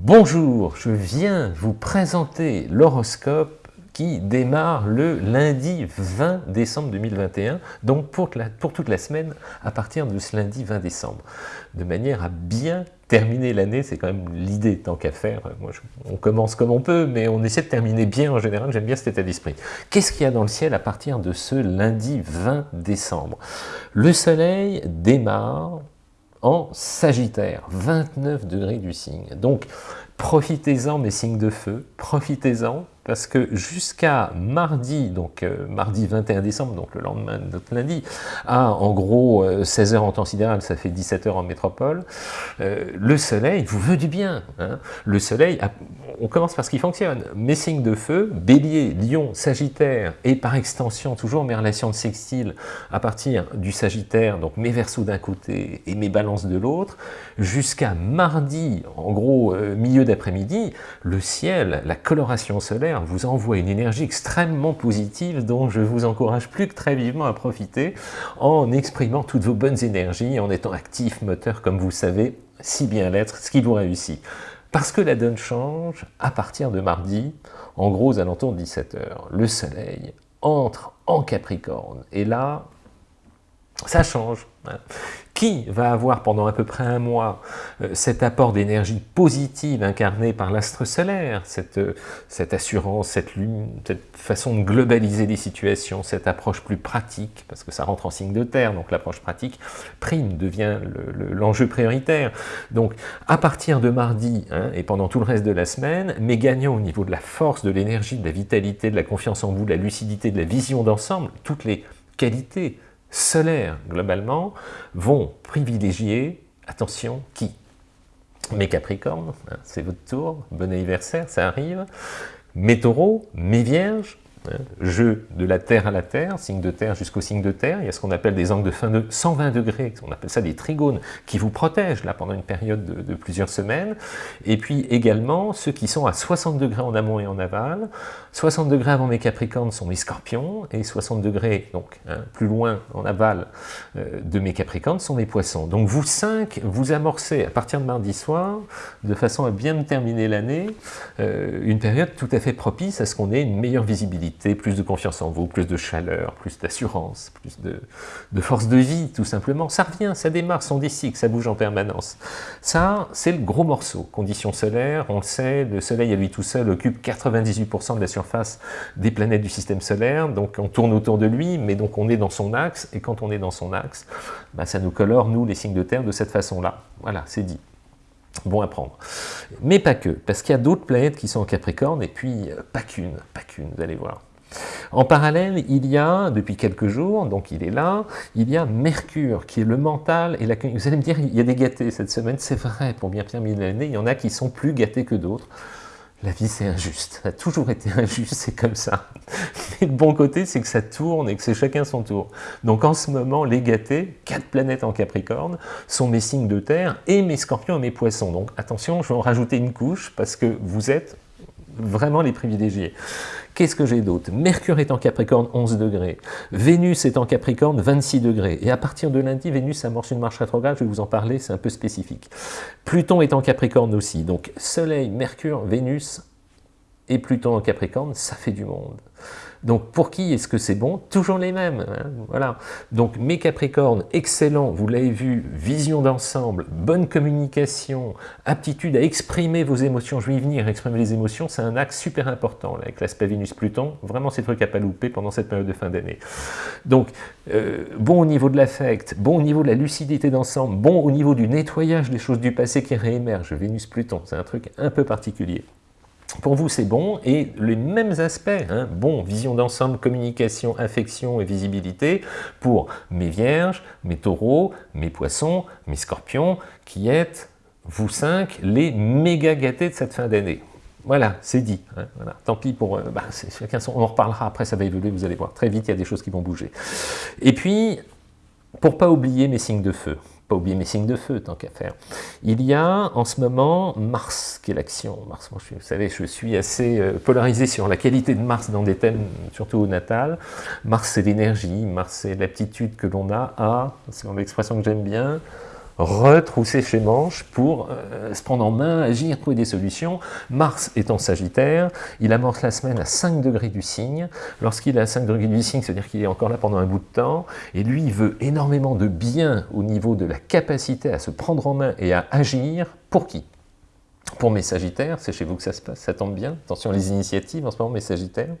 Bonjour, je viens vous présenter l'horoscope qui démarre le lundi 20 décembre 2021, donc pour, toute la semaine à partir de ce lundi 20 décembre, de manière à bien terminer l'année, c'est quand même l'idée tant qu'à faire, on commence comme on peut, mais on essaie de terminer bien en général, j'aime bien cet état d'esprit. Qu'est-ce qu'il y a dans le ciel à partir de ce lundi 20 décembre? Le soleil démarre en Sagittaire, 29 degrés du signe. Donc, profitez-en mes signes de feu, profitez-en, parce que jusqu'à mardi, donc euh, mardi 21 décembre, donc le lendemain de notre lundi, à en gros 16h euh, en temps sidéral, ça fait 17h en métropole, euh, le soleil vous veut du bien. Hein. Le soleil, on commence par ce qui fonctionne. Mes signes de feu, bélier, lion, sagittaire, et par extension toujours mes relations de sextile à partir du sagittaire, donc mes versos d'un côté et mes balances de l'autre, jusqu'à mardi, en gros milieu d'après-midi, le ciel, la coloration solaire, vous envoie une énergie extrêmement positive dont je vous encourage plus que très vivement à profiter en exprimant toutes vos bonnes énergies, en étant actif, moteur, comme vous savez si bien l'être, ce qui vous réussit. Parce que la donne change à partir de mardi, en gros aux alentours de 17h. Le soleil entre en Capricorne. Et là, ça change. Qui va avoir pendant à peu près un mois euh, cet apport d'énergie positive incarné par l'astre solaire, cette, euh, cette assurance, cette lune, cette façon de globaliser les situations, cette approche plus pratique, parce que ça rentre en signe de terre, donc l'approche pratique prime, devient l'enjeu prioritaire. Donc à partir de mardi, hein, et pendant tout le reste de la semaine, mes gagnants au niveau de la force, de l'énergie, de la vitalité, de la confiance en vous, de la lucidité, de la vision d'ensemble, toutes les qualités solaires, globalement, vont privilégier, attention, qui? Mes Capricornes, hein, c'est votre tour, bon anniversaire, ça arrive. Mes Taureaux, mes Vierges, jeu de la Terre à la Terre, signe de Terre jusqu'au signe de Terre, il y a ce qu'on appelle des angles de fin de 120 degrés, on appelle ça des trigones, qui vous protègent là pendant une période de, plusieurs semaines, et puis également ceux qui sont à 60 degrés en amont et en aval, 60 degrés avant mes Capricornes sont mes Scorpions, et 60 degrés, donc hein, plus loin en aval euh, de mes Capricornes, sont mes Poissons. Donc vous cinq, vous amorcez à partir de mardi soir, de façon à bien terminer l'année, euh, une période tout à fait propice à ce qu'on ait une meilleure visibilité plus de confiance en vous, plus de chaleur, plus d'assurance, plus de, force de vie, tout simplement. Ça revient, ça démarre, son cycles, ça bouge en permanence. Ça, c'est le gros morceau. Conditions solaires, on le sait, le Soleil à lui tout seul occupe 98% de la surface des planètes du système solaire, donc on tourne autour de lui, mais donc on est dans son axe, et quand on est dans son axe, bah, ça nous colore, nous, les signes de terre, de cette façon-là. Voilà, c'est dit bon à prendre. Mais pas que, parce qu'il y a d'autres planètes qui sont en Capricorne, et puis euh, pas qu'une, pas qu'une, vous allez voir. En parallèle, il y a, depuis quelques jours, donc il est là, il y a Mercure, qui est le mental et la... Vous allez me dire, il y a des gâtés cette semaine, c'est vrai, pour bien terminer l'année, il y en a qui sont plus gâtés que d'autres. La vie, c'est injuste. Ça a toujours été injuste, c'est comme ça. Mais le bon côté, c'est que ça tourne et que c'est chacun son tour. Donc en ce moment, les gâtés, quatre planètes en Capricorne, sont mes signes de terre et mes scorpions et mes poissons. Donc attention, je vais en rajouter une couche parce que vous êtes vraiment les privilégiés. Qu'est-ce que j'ai d'autre? Mercure est en Capricorne, 11 degrés. Vénus est en Capricorne, 26 degrés. Et à partir de lundi, Vénus amorce une marche rétrograde, je vais vous en parler, c'est un peu spécifique. Pluton est en Capricorne aussi. Donc Soleil, Mercure, Vénus Pluton en Capricorne, ça fait du monde. Donc pour qui est-ce que c'est bon? Toujours les mêmes. Hein, voilà. Donc mes Capricornes, excellent, vous l'avez vu, vision d'ensemble, bonne communication, aptitude à exprimer vos émotions. Je vais y venir, exprimer les émotions, c'est un axe super important avec l'aspect Vénus-Pluton. Vraiment, c'est truc à pas louper pendant cette période de fin d'année. Donc, euh, bon au niveau de l'affect, bon au niveau de la lucidité d'ensemble, bon au niveau du nettoyage des choses du passé qui réémergent. Vénus-Pluton, c'est un truc un peu particulier. Pour vous, c'est bon, et les mêmes aspects, hein, bon, vision d'ensemble, communication, affection et visibilité, pour mes vierges, mes taureaux, mes poissons, mes scorpions, qui êtes, vous cinq, les méga gâtés de cette fin d'année. Voilà, c'est dit. Hein. Tant pis pour... Euh, bah, chacun son, on en reparlera après, ça va évoluer, vous allez voir. Très vite, il y a des choses qui vont bouger. Et puis, pour pas oublier mes signes de feu, oublier mes signes de feu, tant qu'à faire. Il y a en ce moment Mars, qui est l'action. Mars, moi, je, vous savez, je suis assez euh, polarisé sur la qualité de Mars dans des thèmes, surtout au natal. Mars, c'est l'énergie, Mars, c'est l'aptitude que l'on a à, c'est une expression que j'aime bien, retrousser ses manches pour euh, se prendre en main, agir, trouver des solutions. Mars est en Sagittaire, il amorce la semaine à 5 degrés du signe. Lorsqu'il est à 5 degrés du signe, c'est-à-dire qu'il est encore là pendant un bout de temps, et lui, veut énormément de bien au niveau de la capacité à se prendre en main et à agir. Pour qui? Pour mes Sagittaires, c'est chez vous que ça se passe, ça tombe bien. Attention les initiatives en ce moment, mes Sagittaires.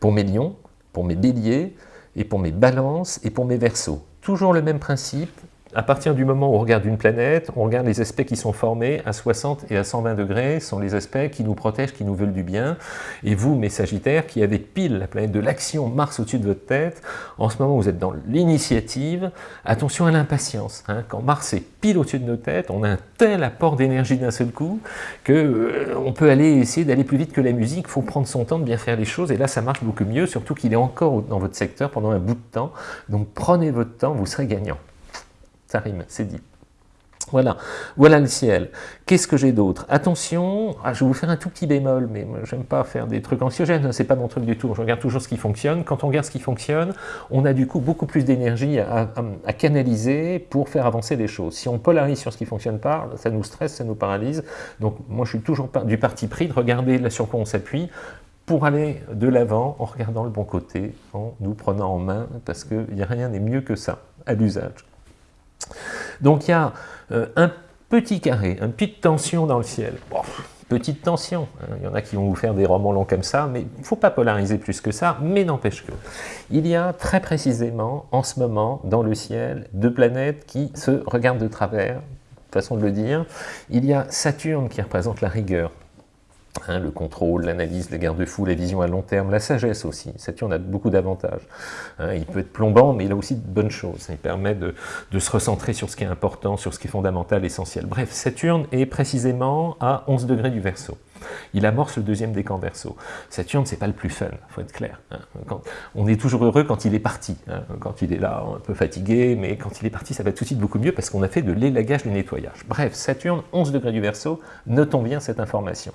Pour mes Lions, pour mes Béliers, et pour mes Balances, et pour mes Verseaux. Toujours le même principe, à partir du moment où on regarde une planète, on regarde les aspects qui sont formés à 60 et à 120 degrés, sont les aspects qui nous protègent, qui nous veulent du bien. Et vous, mes Sagittaires, qui avez pile la planète de l'action, Mars au-dessus de votre tête, en ce moment vous êtes dans l'initiative, attention à l'impatience. Hein. Quand Mars est pile au-dessus de nos têtes, on a un tel apport d'énergie d'un seul coup, qu'on euh, peut aller essayer d'aller plus vite que la musique, il faut prendre son temps de bien faire les choses, et là ça marche beaucoup mieux, surtout qu'il est encore dans votre secteur pendant un bout de temps. Donc prenez votre temps, vous serez gagnant. Ça rime, c'est dit. Voilà, voilà le ciel. Qu'est-ce que j'ai d'autre? Attention, ah, je vais vous faire un tout petit bémol, mais j'aime pas faire des trucs anxiogènes, c'est pas mon truc du tout. Je regarde toujours ce qui fonctionne. Quand on regarde ce qui fonctionne, on a du coup beaucoup plus d'énergie à, canaliser pour faire avancer les choses. Si on polarise sur ce qui fonctionne pas, ça nous stresse, ça nous paralyse. Donc moi je suis toujours du parti pris de regarder sur quoi on s'appuie pour aller de l'avant en regardant le bon côté, en nous prenant en main, parce qu'il n'y a rien n'est mieux que ça à l'usage. Donc il y a euh, un petit carré, une petite tension dans le ciel. petite tension, hein. il y en a qui vont vous faire des romans longs comme ça, mais il ne faut pas polariser plus que ça, mais n'empêche que. Il y a très précisément, en ce moment, dans le ciel, deux planètes qui se regardent de travers, façon de le dire. Il y a Saturne qui représente la rigueur, Hein, le contrôle, l'analyse, les garde-fous, la vision à long terme, la sagesse aussi. Saturne a beaucoup d'avantages. Hein, il peut être plombant, mais il a aussi de bonnes choses. Il permet de, de, se recentrer sur ce qui est important, sur ce qui est fondamental, essentiel. Bref, Saturne est précisément à 11 degrés du Verseau il amorce le deuxième décan verso. Saturne, c'est pas le plus fun, faut être clair. Hein. on est toujours heureux quand il est parti, hein. quand il est là, un peu fatigué, mais quand il est parti, ça va tout de suite beaucoup mieux parce qu'on a fait de l'élagage, du nettoyage. Bref, Saturne, 11 degrés du verso, notons bien cette information,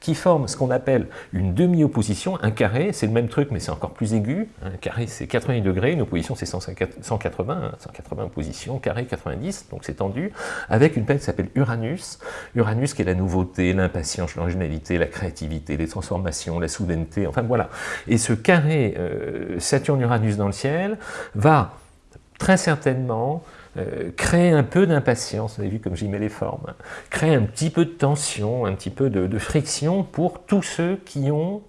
qui forme ce qu'on appelle une demi-opposition, un carré, c'est le même truc, mais c'est encore plus aigu. Un carré, c'est 80 degrés, une opposition, c'est 180, 180 opposition, carré 90, donc c'est tendu, avec une planète qui s'appelle Uranus. Uranus qui est la nouveauté, l'impatience, la créativité, les transformations, la soudaineté, enfin voilà. Et ce carré euh, Saturne-Uranus dans le ciel va très certainement euh, créer un peu d'impatience, vous avez vu comme j'y mets les formes, hein. créer un petit peu de tension, un petit peu de friction pour tous ceux qui ont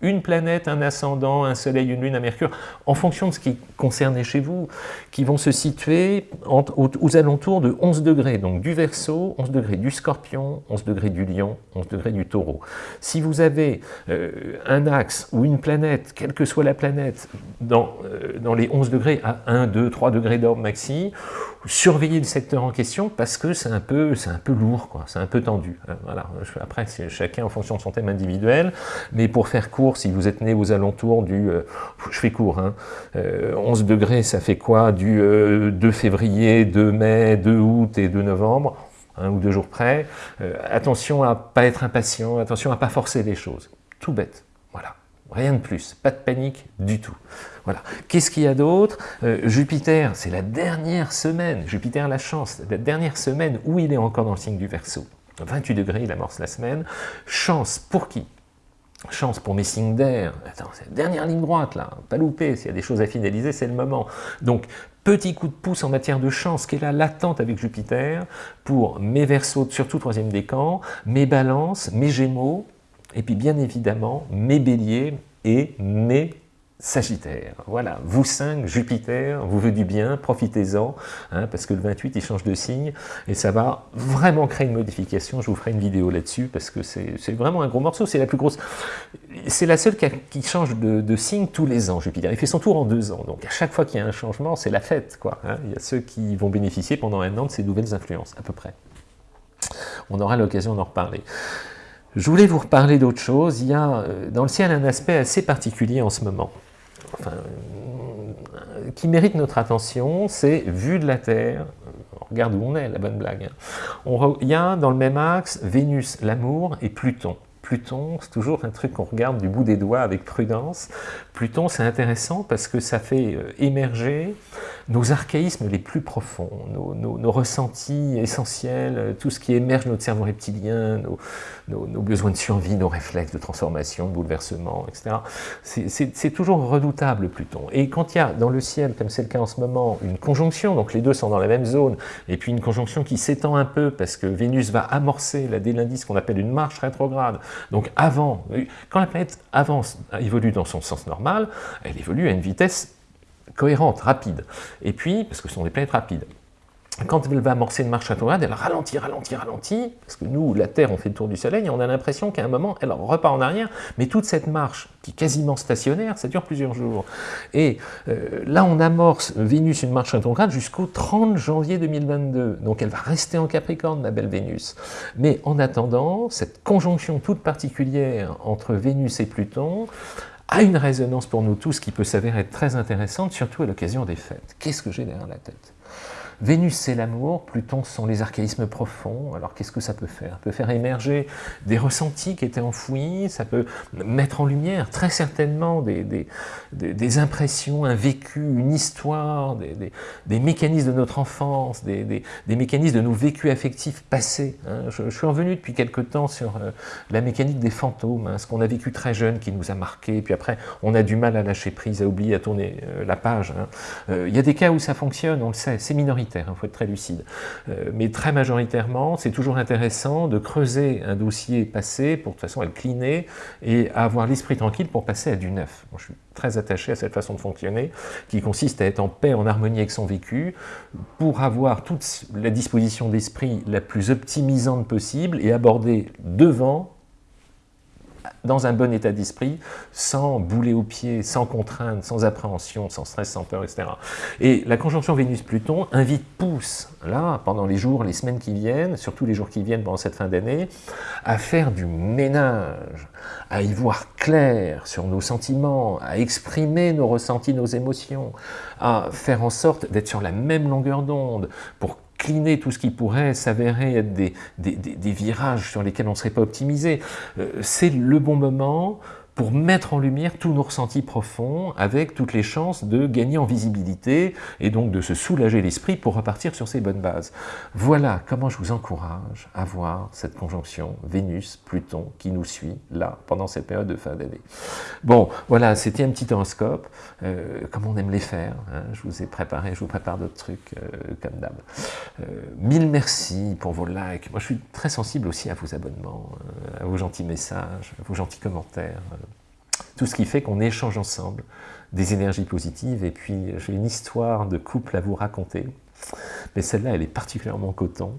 une planète, un ascendant, un soleil, une lune, un mercure, en fonction de ce qui concerne chez vous, qui vont se situer aux, alentours de 11 degrés, donc du Verseau, 11 degrés du Scorpion, 11 degrés du Lion, 11 degrés du Taureau. Si vous avez euh, un axe ou une planète, quelle que soit la planète, dans, euh, les 11 degrés à 1, 2, 3 degrés d'orbe maxi, surveiller le secteur en question parce que c'est un peu lourd, c'est un peu tendu. Hein. Après, chacun en fonction de son thème individuel, mais pour faire court, si vous êtes né aux alentours du, euh, je fais court, hein, 11 euh, degrés, ça fait quoi Du 2 euh, février, 2 mai, 2 août et 2 novembre, un ou deux jours près. attention à pas être impatient, attention à pas forcer les choses. Tout bête, voilà. Rien de plus, pas de panique du tout. Voilà. Qu'est-ce qu'il y a d'autre? Jupiter, c'est la dernière semaine, Jupiter la chance, la dernière semaine où il est encore dans le signe du Verseau. 28 degrés, il amorce la semaine. Chance pour qui? Chance pour mes signes d'air. Attends, dernière ligne droite là, pas louper. S'il y a des choses à finaliser, c'est le moment. Donc, petit coup de pouce en matière de chance qui est là latente avec Jupiter pour mes Verseaux, surtout troisième décan, mes Balances, mes Gémeaux, et puis bien évidemment mes Béliers et mes Sagittaire, voilà, vous 5, Jupiter, vous veut du bien, profitez-en, hein, parce que le 28, il change de signe, et ça va vraiment créer une modification, je vous ferai une vidéo là-dessus, parce que c'est vraiment un gros morceau, c'est la plus grosse, c'est la seule qui, change de, signe tous les ans, Jupiter, il fait son tour en deux ans, donc à chaque fois qu'il y a un changement, c'est la fête, quoi, hein. il y a ceux qui vont bénéficier pendant un an de ces nouvelles influences, à peu près. On aura l'occasion d'en reparler. Je voulais vous reparler d'autre chose, il y a euh, dans le ciel un aspect assez particulier en ce moment euh, qui mérite notre attention, c'est vu de la Terre, regarde où on est, la bonne blague. Hein. il y a dans le même axe Vénus, l'amour, et Pluton. Pluton, c'est toujours un truc qu'on regarde du bout des doigts avec prudence. Pluton, c'est intéressant parce que ça fait euh, émerger nos archaïsmes les plus profonds, nos, ressentis essentiels, euh, tout ce qui émerge de notre cerveau reptilien, nos, besoins de survie, nos réflexes de transformation, de bouleversement, etc. C'est toujours redoutable, Pluton. Et quand il y a dans le ciel, comme c'est le cas en ce moment, une conjonction, donc les deux sont dans la même zone, et puis une conjonction qui s'étend un peu parce que Vénus va amorcer là, dès lundi ce qu'on appelle une marche rétrograde. Donc avant, quand la planète avance, évolue dans son sens normal, elle évolue à une vitesse cohérente, rapide. Et puis, parce que ce sont des planètes rapides, quand elle va amorcer une marche rétrograde, elle ralentit, ralentit, ralentit, parce que nous, la Terre, on fait le tour du Soleil, et on a l'impression qu'à un moment, elle repart en arrière, mais toute cette marche, qui est quasiment stationnaire, ça dure plusieurs jours. Et euh, là, on amorce Vénus une marche rétrograde jusqu'au 30 janvier 2022, donc elle va rester en Capricorne, la belle Vénus. Mais en attendant, cette conjonction toute particulière entre Vénus et Pluton, a une résonance pour nous tous qui peut s'avérer très intéressante, surtout à l'occasion des fêtes. Qu'est-ce que j'ai derrière la tête? Vénus, c'est l'amour, Pluton, sont les archaïsmes profonds. Alors, qu'est-ce que ça peut faire? Ça peut faire émerger des ressentis qui étaient enfouis, ça peut mettre en lumière, très certainement, des, des, impressions, un vécu, une histoire, des, mécanismes de notre enfance, des, mécanismes de nos vécus affectifs passés. Hein. Je, suis revenu depuis quelque temps sur euh, la mécanique des fantômes, hein, ce qu'on a vécu très jeune qui nous a marqué, puis après, on a du mal à lâcher prise, à oublier, à tourner euh, la page. Hein. Euh, il y a des cas où ça fonctionne, on le sait, c'est minoritaire il hein, faut être très lucide. Euh, mais très majoritairement, c'est toujours intéressant de creuser un dossier passé pour de toute façon le cleaner et avoir l'esprit tranquille pour passer à du neuf. je suis très attaché à cette façon de fonctionner qui consiste à être en paix, en harmonie avec son vécu pour avoir toute la disposition d'esprit la plus optimisante possible et aborder devant dans un bon état d'esprit, sans bouler aux pieds, sans contrainte, sans appréhension, sans stress, sans peur, etc. Et la conjonction Vénus-Pluton invite, pousse, là, pendant les jours, les semaines qui viennent, surtout les jours qui viennent pendant cette fin d'année, à faire du ménage, à y voir clair sur nos sentiments, à exprimer nos ressentis, nos émotions, à faire en sorte d'être sur la même longueur d'onde pour cliner tout ce qui pourrait s'avérer être des, virages sur lesquels on ne serait pas optimisé. Euh, c'est le bon moment pour mettre en lumière tous nos ressentis profonds avec toutes les chances de gagner en visibilité et donc de se soulager l'esprit pour repartir sur ces bonnes bases. Voilà comment je vous encourage à voir cette conjonction Vénus-Pluton qui nous suit là pendant cette période de fin d'année. Bon, voilà, c'était un petit horoscope, euh, comme on aime les faire. Hein. je vous ai préparé, je vous prépare d'autres trucs euh, comme d'hab. Euh, mille merci pour vos likes. Moi, je suis très sensible aussi à vos abonnements, à vos gentils messages, à vos gentils commentaires. Tout ce qui fait qu'on échange ensemble des énergies positives. Et puis, j'ai une histoire de couple à vous raconter. Mais celle-là, elle est particulièrement coton.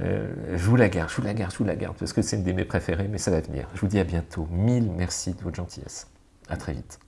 Euh, je vous la garde, je vous la garde, je vous la garde, parce que c'est une de mes préférées, mais ça va venir. Je vous dis à bientôt. Mille merci de votre gentillesse. À très vite.